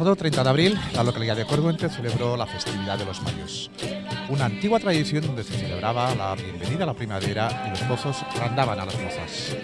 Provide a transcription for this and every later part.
pasado 30 de abril, la localidad de Corbuente celebró la festividad de los mayos, una antigua tradición donde se celebraba la bienvenida a la primavera y los pozos randaban a las mozas.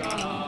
God.